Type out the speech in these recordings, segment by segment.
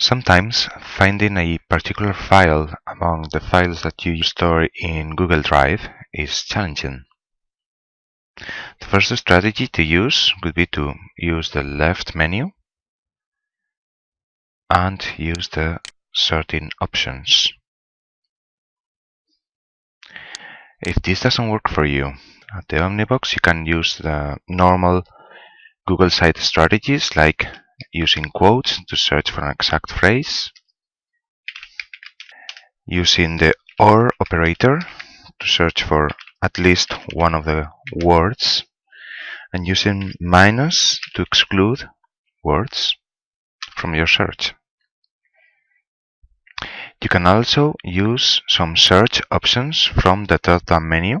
Sometimes finding a particular file among the files that you store in Google Drive is challenging. The first strategy to use would be to use the left menu and use the sorting options. If this doesn't work for you, at the Omnibox you can use the normal Google site strategies like using quotes to search for an exact phrase, using the OR operator to search for at least one of the words, and using minus to exclude words from your search. You can also use some search options from the drop-down menu.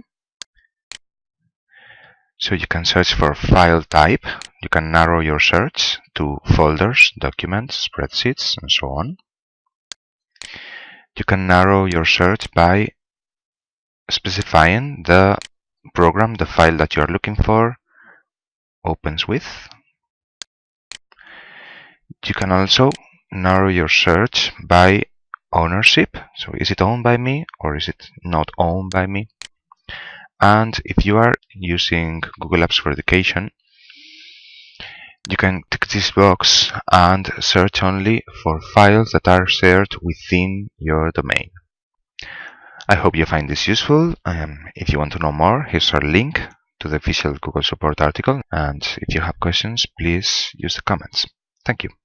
So you can search for file type. You can narrow your search to folders, documents, spreadsheets, and so on. You can narrow your search by specifying the program, the file that you are looking for, opens with. You can also narrow your search by ownership. So is it owned by me or is it not owned by me? And if you are using Google Apps for Education, you can tick this box and search only for files that are shared within your domain. I hope you find this useful. Um, if you want to know more, here's our link to the official Google support article. And if you have questions, please use the comments. Thank you.